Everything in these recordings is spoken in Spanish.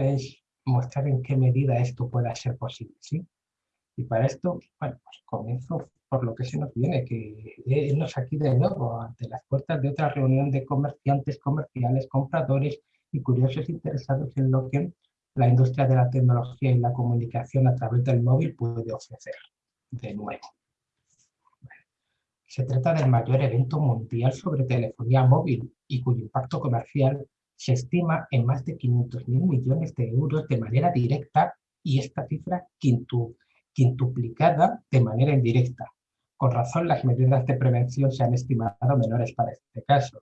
es mostrar en qué medida esto pueda ser posible, ¿sí? Y para esto, bueno, pues comienzo por lo que se nos viene, que irnos aquí de nuevo ante las puertas de otra reunión de comerciantes, comerciales, compradores y curiosos interesados en lo que la industria de la tecnología y la comunicación a través del móvil puede ofrecer. De nuevo. Se trata del mayor evento mundial sobre telefonía móvil y cuyo impacto comercial se estima en más de 500.000 millones de euros de manera directa y esta cifra quintuplicada de manera indirecta. Con razón, las medidas de prevención se han estimado menores para este caso.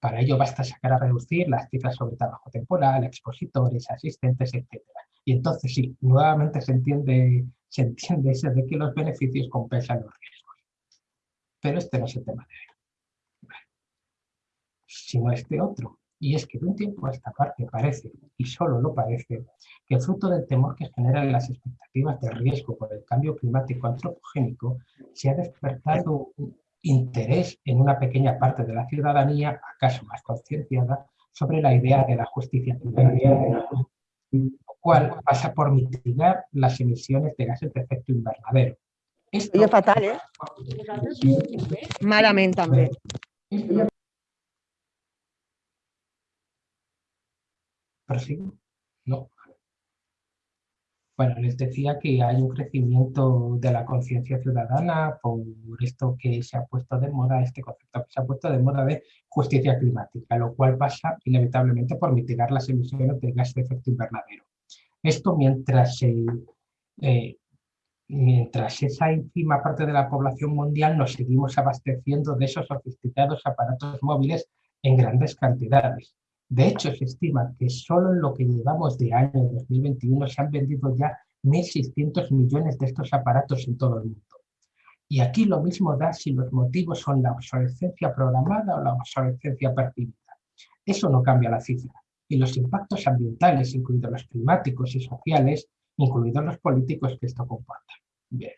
Para ello basta sacar a reducir las cifras sobre trabajo temporal, expositores, asistentes, etc. Y entonces sí, nuevamente se entiende, se entiende eso de que los beneficios compensan los riesgos. Pero este no es el tema de hoy. Sino este otro. Y es que de un tiempo a esta parte parece, y solo lo parece, que fruto del temor que generan las expectativas de riesgo por el cambio climático antropogénico, se ha despertado interés en una pequeña parte de la ciudadanía, acaso más concienciada, sobre la idea de la justicia climática, lo cual pasa por mitigar las emisiones de gases de efecto invernadero. Esto es fatal, ¿eh? Malamente también. No. Bueno, les decía que hay un crecimiento de la conciencia ciudadana por esto que se ha puesto de moda, este concepto que se ha puesto de moda de justicia climática, lo cual pasa inevitablemente por mitigar las emisiones de gas de efecto invernadero. Esto mientras, eh, mientras esa ínfima parte de la población mundial nos seguimos abasteciendo de esos sofisticados aparatos móviles en grandes cantidades. De hecho, se estima que solo en lo que llevamos de año 2021 se han vendido ya 1.600 millones de estos aparatos en todo el mundo. Y aquí lo mismo da si los motivos son la obsolescencia programada o la obsolescencia percibida. Eso no cambia la cifra. Y los impactos ambientales, incluidos los climáticos y sociales, incluidos los políticos que esto comporta. Bien.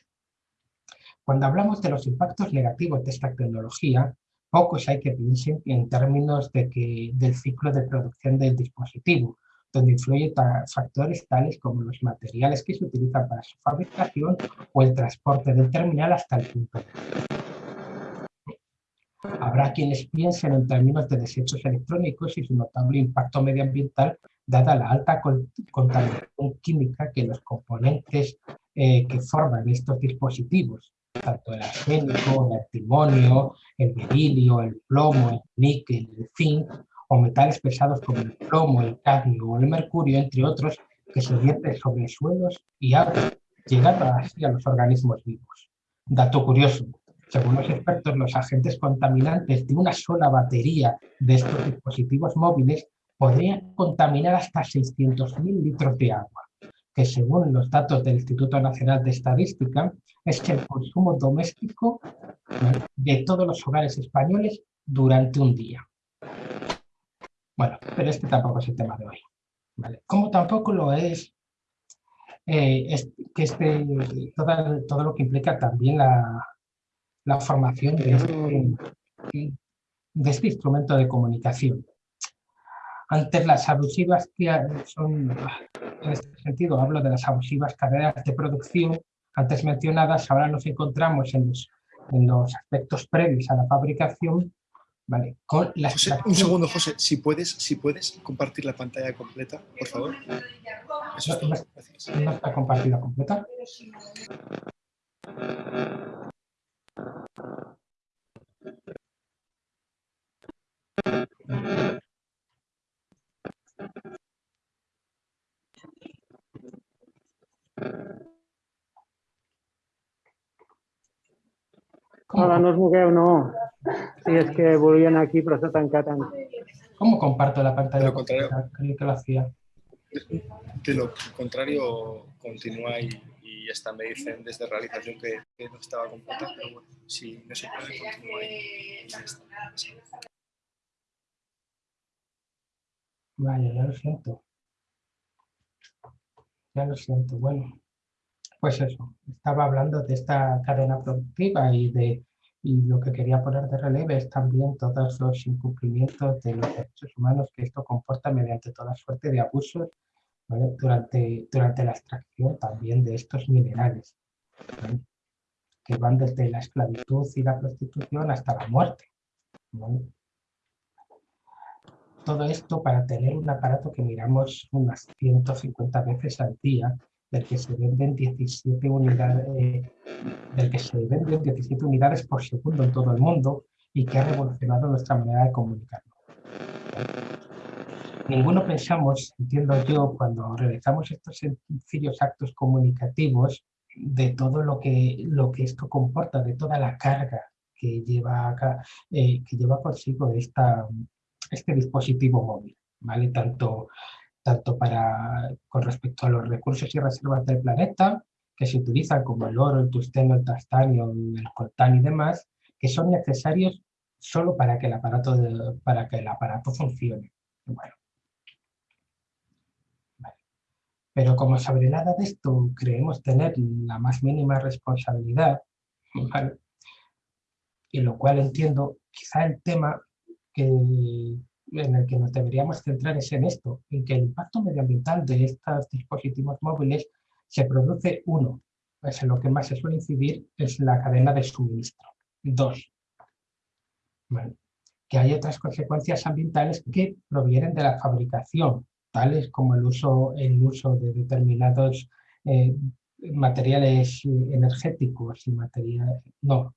Cuando hablamos de los impactos negativos de esta tecnología, pocos hay que piensen en términos de que, del ciclo de producción del dispositivo, donde influyen factores tales como los materiales que se utilizan para su fabricación o el transporte del terminal hasta el punto Habrá quienes piensen en términos de desechos electrónicos y su notable impacto medioambiental dada la alta contaminación química que los componentes eh, que forman estos dispositivos tanto el arsénico, el antimonio, el berilio, el plomo, el níquel, el zinc, o metales pesados como el plomo, el cadmio o el mercurio, entre otros, que se vierten sobre suelos y agua, llegando así a los organismos vivos. Dato curioso, según los expertos, los agentes contaminantes de una sola batería de estos dispositivos móviles podrían contaminar hasta 600.000 litros de agua que según los datos del Instituto Nacional de Estadística, es el consumo doméstico de todos los hogares españoles durante un día. Bueno, pero este tampoco es el tema de hoy. Como tampoco lo es, eh, que este, todo, lo que implica también la, formación de este, de este instrumento de comunicación. Antes las abusivas que son en este sentido hablo de las abusivas carreras de producción antes mencionadas, ahora nos encontramos en los, en los aspectos previos a la fabricación, ¿vale? Con la un segundo, José, si puedes, si puedes compartir la pantalla completa, por favor. Eso es no, no está compartida completa. Hola, no os mogueu, no. Si es que volvían aquí, pero está tancat. ¿Cómo comparto la pantalla? De lo contrario, Creo que lo hacía. De lo contrario, continúa y, y hasta me dicen desde realización que, que no estaba completa, pero bueno, si no se puede, continúa y ya está. Vale, ya lo siento. Ya lo siento, bueno pues eso, estaba hablando de esta cadena productiva y de Y lo que quería poner de relieve es también todos los incumplimientos de los derechos humanos que esto comporta mediante toda suerte de abusos durante, durante la extracción también de estos minerales, que van desde la esclavitud y la prostitución hasta la muerte. Todo esto para tener un aparato que miramos unas 150 veces al día, del que se venden 17 unidades, del que se venden 17 unidades por segundo en todo el mundo y que ha revolucionado nuestra manera de comunicarnos. Ninguno pensamos, entiendo yo, cuando realizamos estos sencillos actos comunicativos, de todo lo que, lo que esto comporta, de toda la carga que lleva, acá, eh, que lleva consigo esta, este dispositivo móvil, ¿vale? Tanto, tanto para, con respecto a los recursos y reservas del planeta, que se utilizan como el oro, el tusteno, el tastanio, el coltán y demás, que son necesarios solo para que el aparato, para que el aparato funcione. Bueno. Pero como sobre nada de esto creemos tener la más mínima responsabilidad, y lo cual entiendo, quizá el tema que, en el que nos deberíamos centrar es en esto, en que el impacto medioambiental de estos dispositivos móviles se produce, uno, es en lo que más se suele incidir, es la cadena de suministro. Dos, que hay otras consecuencias ambientales que provienen de la fabricación, tales como el uso, el uso de determinados eh, materiales energéticos y materiales, no,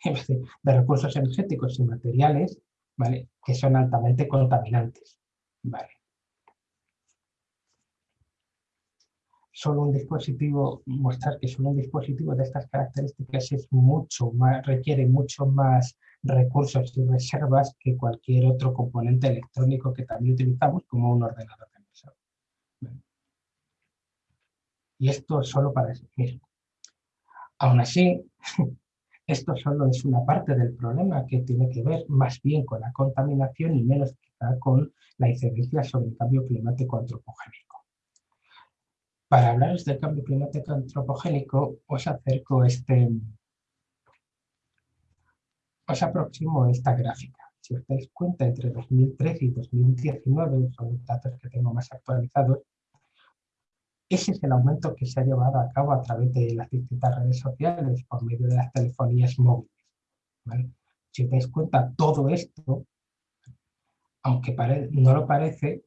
de recursos energéticos y materiales ¿vale? que son altamente contaminantes. ¿vale? Solo un dispositivo, mostrar que solo un dispositivo de estas características es mucho más, requiere mucho más recursos y reservas que cualquier otro componente electrónico que también utilizamos como un ordenador de mesa. Y esto solo para eso mismo. Aún así, Esto solo es una parte del problema que tiene que ver más bien con la contaminación y menos quizá con la incidencia sobre el cambio climático antropogénico. Para hablaros del cambio climático antropogénico, os acerco este, os aproximo esta gráfica. Si os dais cuenta, entre 2013 y 2019, son los datos que tengo más actualizados, ese es el aumento que se ha llevado a cabo a través de las distintas redes sociales por medio de las telefonías móviles. Si os dais cuenta, todo esto, aunque no lo parece,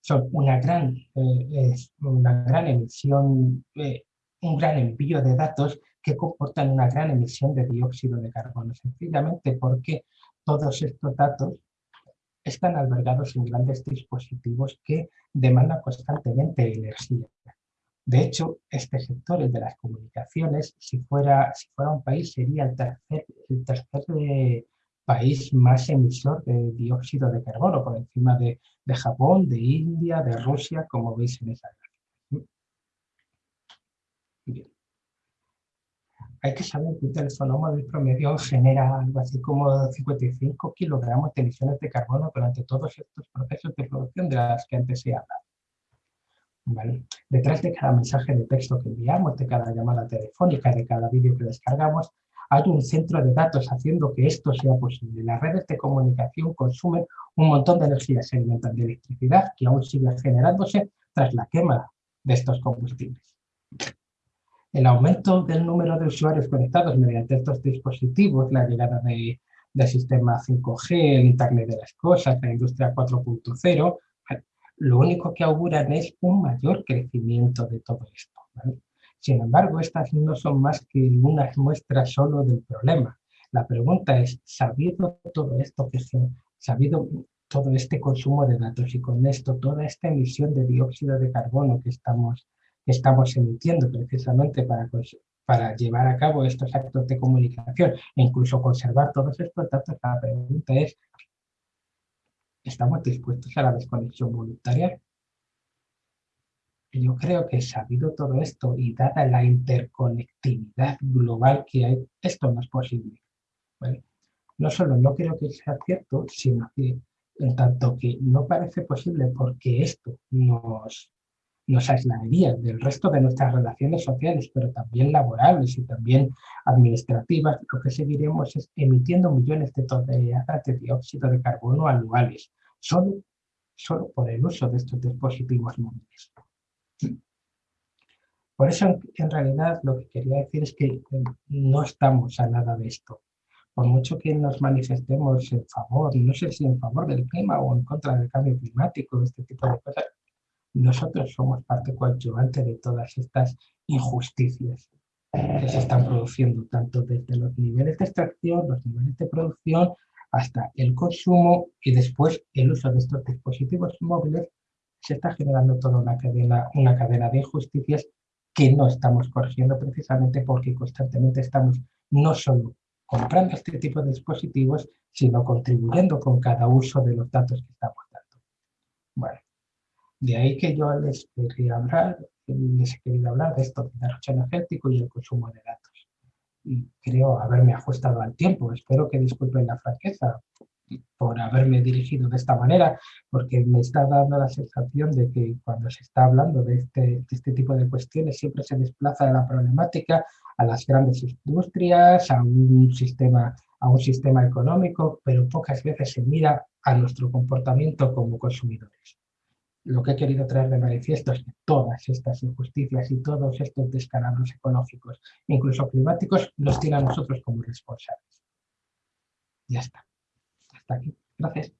son una gran, eh, una gran emisión, eh, un gran envío de datos que comportan una gran emisión de dióxido de carbono, sencillamente porque todos estos datos están albergados en grandes dispositivos que demandan constantemente energía. De hecho, este sector, el de las comunicaciones, si fuera, si fuera un país, sería el tercer, el tercer eh, país más emisor de dióxido de carbono, por encima de, de, Japón, de India, de Rusia, como veis en esa gráfica. Bien. Hay que saber que un teléfono móvil promedio genera algo así como 55 kilogramos de emisiones de carbono durante todos estos procesos de producción de las que antes se habla. Detrás de cada mensaje de texto que enviamos, de cada llamada telefónica, de cada vídeo que descargamos, hay un centro de datos haciendo que esto sea posible. Las redes de comunicación consumen un montón de energía, se alimentan de electricidad que aún sigue generándose tras la quema de estos combustibles. El aumento del número de usuarios conectados mediante estos dispositivos, la llegada de, del sistema 5G, el Internet de las Cosas, la industria 4.0, lo único que auguran es un mayor crecimiento de todo esto. Sin embargo, estas no son más que unas muestras solo del problema. La pregunta es, sabido todo esto, que sabido todo este consumo de datos y con esto toda esta emisión de dióxido de carbono que estamos, estamos emitiendo precisamente para, para llevar a cabo estos actos de comunicación e incluso conservar todos estos datos, la pregunta es, ¿Estamos dispuestos a la desconexión voluntaria? Yo creo que sabido todo esto y dada la interconectividad global que hay, esto no es posible. No solo no creo que sea cierto, sino que en tanto que no parece posible porque esto nos, nos aislaría del resto de nuestras relaciones sociales, pero también laborables y también administrativas, lo que seguiremos es emitiendo millones de toneladas de dióxido de carbono anuales, solo, solo por el uso de estos dispositivos móviles. Por eso, en realidad, lo que quería decir es que no estamos a nada de esto. Por mucho que nos manifestemos en favor, no sé si en favor del clima o en contra del cambio climático, este tipo de cosas, nosotros somos parte coadyuvante de todas estas injusticias que se están produciendo, tanto desde los niveles de extracción, los niveles de producción, hasta el consumo y después el uso de estos dispositivos móviles, se está generando toda una cadena, una cadena de injusticias que no estamos corrigiendo precisamente porque constantemente estamos no solo comprando este tipo de dispositivos, sino contribuyendo con cada uso de los datos que estamos dando. Bueno, de ahí que yo les quería hablar, les he querido hablar de esto del derroche energético y el consumo de datos. Y creo haberme ajustado al tiempo. Espero que disculpen la franqueza por haberme dirigido de esta manera, porque me está dando la sensación de que cuando se está hablando de este, de este tipo de cuestiones siempre se desplaza de la problemática a las grandes industrias, a un sistema a un sistema económico, pero pocas veces se mira a nuestro comportamiento como consumidores lo que he querido traer de manifiesto es que todas estas injusticias y todos estos descalabros ecológicos, incluso climáticos, los tiene a nosotros como responsables. Ya está. Hasta aquí. Gracias.